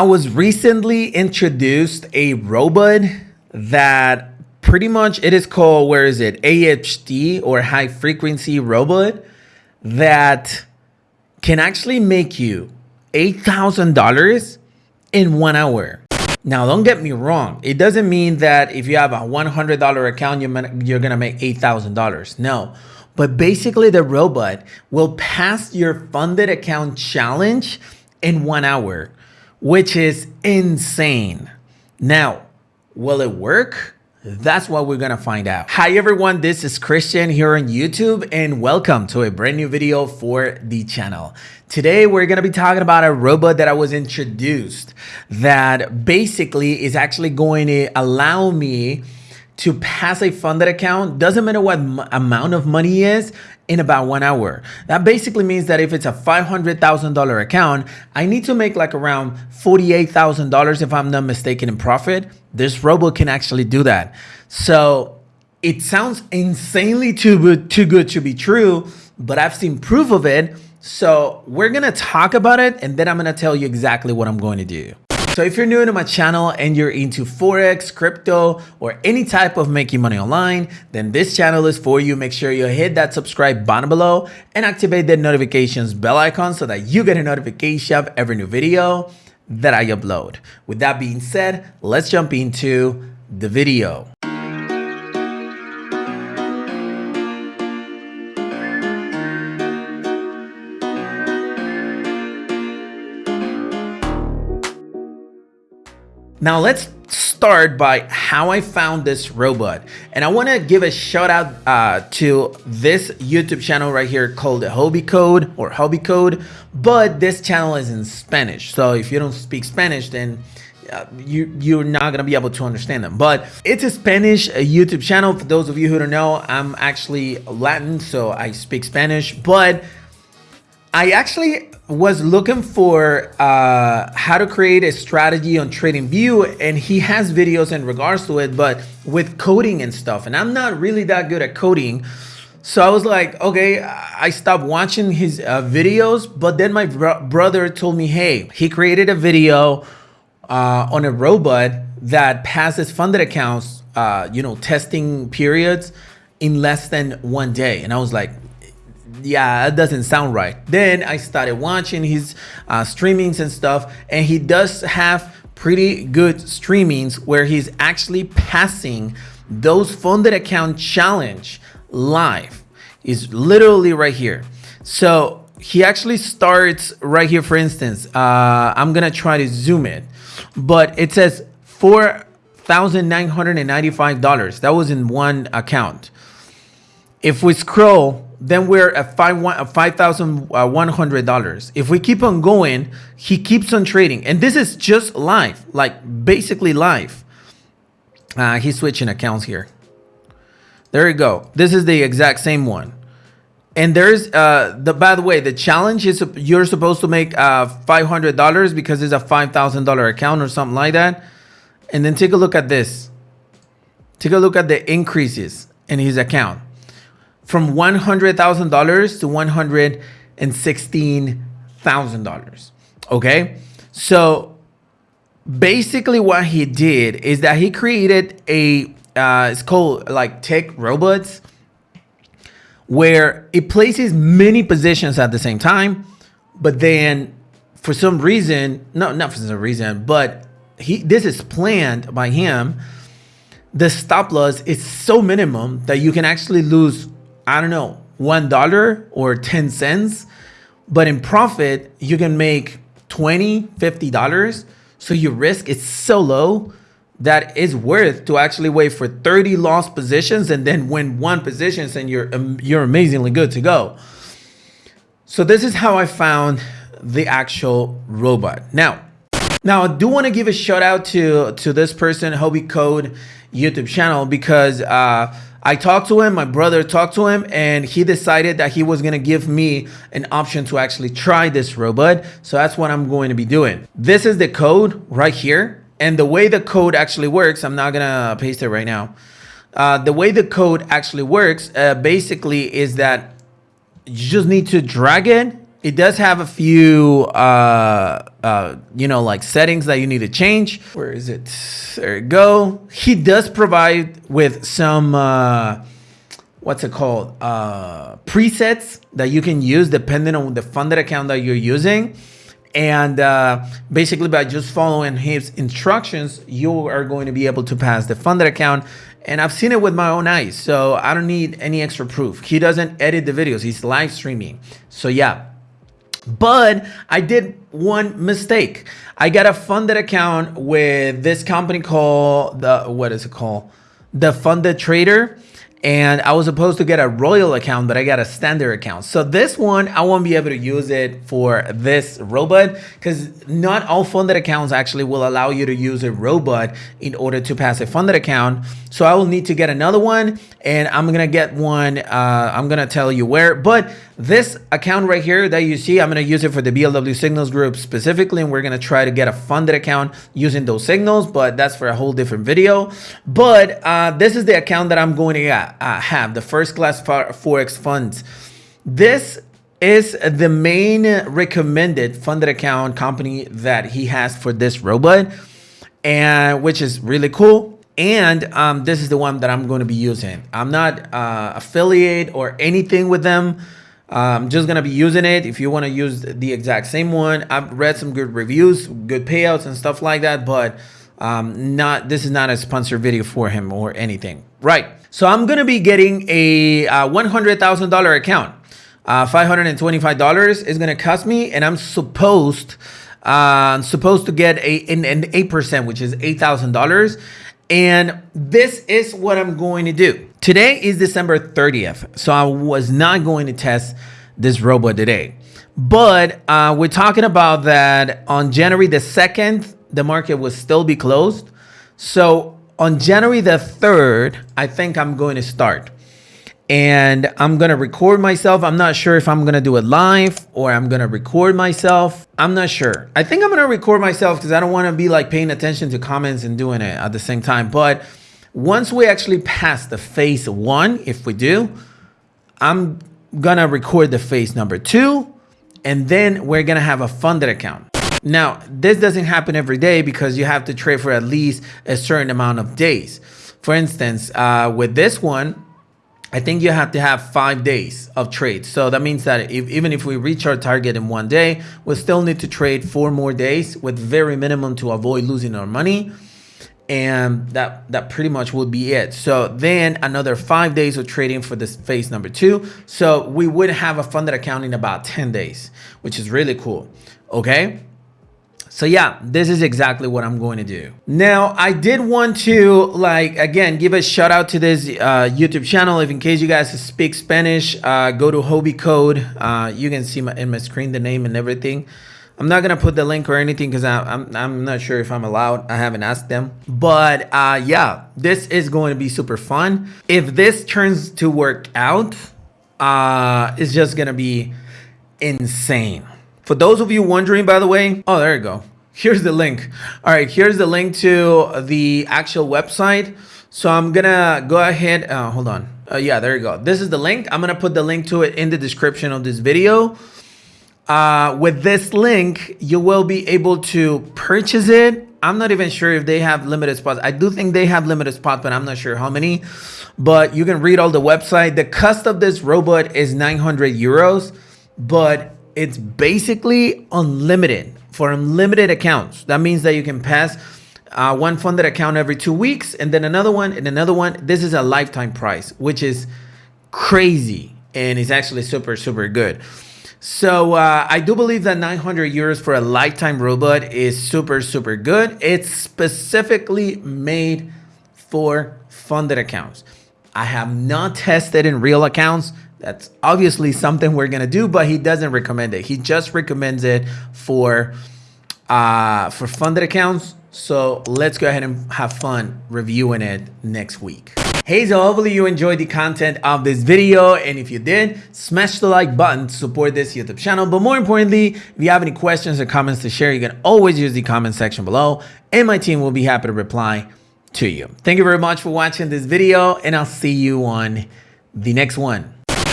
I was recently introduced a robot that pretty much it is called, where is it? AHD or high frequency robot that can actually make you $8,000 in one hour. Now, don't get me wrong. It doesn't mean that if you have a $100 account, you're, going to make $8,000. No. But basically, the robot will pass your funded account challenge in one hour, which is insane. Now, will it work? That's what we're gonna find out. Hi everyone, this is Christian here on YouTube and welcome to a brand new video for the channel. Today we're gonna be talking about a robot that I was introduced that basically is actually going to allow me to pass a funded account, doesn't matter what amount of money is, in about one hour. That basically means that if it's a $500,000 account, I need to make like around $48,000 if I'm not mistaken in profit. This robot can actually do that. So it sounds insanely too, too good to be true, but I've seen proof of it. So we're going to talk about it and then I'm going to tell you exactly what I'm going to do. So if you're new to my channel and you're into Forex, crypto, or any type of making money online, then this channel is for you. Make sure you hit that subscribe button below and activate the notifications bell icon so that you get a notification of every new video that I upload. With that being said, let's jump into the video. Now let's start by how I found this robot. And I want to give a shout out uh, to this YouTube channel right here called Hobby Code or Hobby Code, but this channel is in Spanish. So if you don't speak Spanish, then uh, you you're not gonna be able to understand them but it's a spanish youtube channel for those of you who don't know i'm actually latin so i speak spanish but I actually was looking for uh, how to create a strategy on TradingView and he has videos in regards to it, but with coding and stuff. And I'm not really that good at coding. So I was like, okay, I stopped watching his uh, videos, but then my bro brother told me, hey, he created a video uh, on a robot that passes funded accounts, uh, you know, testing periods in less than one day. And I was like, yeah, it doesn't sound right. Then I started watching his uh, streamings and stuff, and he does have pretty good streamings where he's actually passing those funded account challenge live. Is literally right here. So he actually starts right here, for instance. Uh, I'm gonna try to zoom it, but it says four thousand nine hundred and ninety-five dollars. That was in one account. If we scroll then we're at five five thousand one hundred dollars. If we keep on going, he keeps on trading, and this is just live, like basically live. Uh, he's switching accounts here. There you go. This is the exact same one. And there's uh the by the way, the challenge is you're supposed to make uh five hundred dollars because it's a five thousand dollar account or something like that. And then take a look at this. Take a look at the increases in his account from $100,000 to $116,000. Okay. So basically what he did is that he created a, uh, it's called like tech robots where it places many positions at the same time, but then for some reason, no, not for some reason, but he, this is planned by him. The stop loss is so minimum that you can actually lose I don't know, $1 or 10 cents, but in profit, you can make 20, $50. So your risk is so low that it's worth to actually wait for 30 lost positions and then win one positions and you're, um, you're amazingly good to go. So this is how I found the actual robot. Now, now I do want to give a shout out to, to this person, Hobby Code YouTube channel, because uh, I talked to him, my brother talked to him, and he decided that he was gonna give me an option to actually try this robot. So that's what I'm going to be doing. This is the code right here. And the way the code actually works, I'm not gonna paste it right now. Uh, the way the code actually works uh, basically is that you just need to drag it it does have a few, uh, uh, you know, like settings that you need to change. Where is it? There you go. He does provide with some, uh, what's it called? Uh, presets that you can use depending on the funded account that you're using. And uh, basically by just following his instructions, you are going to be able to pass the funded account and I've seen it with my own eyes, so I don't need any extra proof. He doesn't edit the videos, he's live streaming. So yeah, but I did one mistake. I got a funded account with this company called the what is it called? The Funded Trader and I was supposed to get a royal account, but I got a standard account. So this one, I won't be able to use it for this robot because not all funded accounts actually will allow you to use a robot in order to pass a funded account. So I will need to get another one and I'm going to get one. Uh, I'm going to tell you where, but this account right here that you see, I'm going to use it for the BLW signals group specifically. And we're going to try to get a funded account using those signals, but that's for a whole different video. But uh, this is the account that I'm going to uh, have, the first class Forex funds. This is the main recommended funded account company that he has for this robot, and which is really cool. And um, this is the one that I'm going to be using. I'm not uh, affiliate or anything with them. I'm just going to be using it. If you want to use the exact same one, I've read some good reviews, good payouts and stuff like that, but um, not this is not a sponsored video for him or anything. Right. So I'm going to be getting a uh, $100,000 account. Uh, $525 is going to cost me and I'm supposed uh, supposed to get a an, an 8%, which is $8,000. And this is what I'm going to do. Today is December 30th. So I was not going to test this robot today. But uh, we're talking about that on January the 2nd, the market will still be closed. So on January the 3rd, I think I'm going to start. And I'm to record myself. I'm not sure if I'm to do it live or I'm to record myself. I'm not sure. I think I'm to record myself because I don't want to be like paying attention to comments and doing it at the same time. But once we actually pass the phase one, if we do, I'm to record the phase number two. And then we're to have a funded account. Now, this doesn't happen every day because you have to trade for at least a certain amount of days. For instance, uh, with this one, I think you have to have five days of trade. So that means that if, even if we reach our target in one day, we still need to trade four more days with very minimum to avoid losing our money. And that, that pretty much would be it. So then another five days of trading for this phase number two. So we would have a funded account in about 10 days, which is really cool. Okay. So yeah, this is exactly what I'm going to do. Now, I did want to like, again, give a shout out to this uh, YouTube channel. If in case you guys speak Spanish, uh, go to Hobby Code. Uh, you can see my, in my screen the name and everything. I'm not gonna put the link or anything because I'm, I'm not sure if I'm allowed. I haven't asked them. But uh, yeah, this is going to be super fun. If this turns to work out, uh, it's just gonna be insane. For those of you wondering, by the way, oh, there you go here's the link. All right, here's the link to the actual website. So I'm gonna go ahead, uh, hold on. Uh, yeah, there you go. This is the link. I'm gonna put the link to it in the description of this video. Uh, with this link, you will be able to purchase it. I'm not even sure if they have limited spots. I do think they have limited spots, but I'm not sure how many. But you can read all the website. The cost of this robot is 900 euros, but it's basically unlimited for unlimited accounts. That means that you can pass uh, one funded account every two weeks and then another one and another one. This is a lifetime price, which is crazy and it's actually super, super good. So uh, I do believe that 900 euros for a lifetime robot is super, super good. It's specifically made for funded accounts. I have not tested in real accounts. That's obviously something we're gonna do, but he doesn't recommend it. He just recommends it for uh, for funded accounts. So let's go ahead and have fun reviewing it next week. Hey, so hopefully you enjoyed the content of this video. And if you did, smash the like button to support this YouTube channel. But more importantly, if you have any questions or comments to share, you can always use the comment section below and my team will be happy to reply to you. Thank you very much for watching this video and I'll see you on the next one.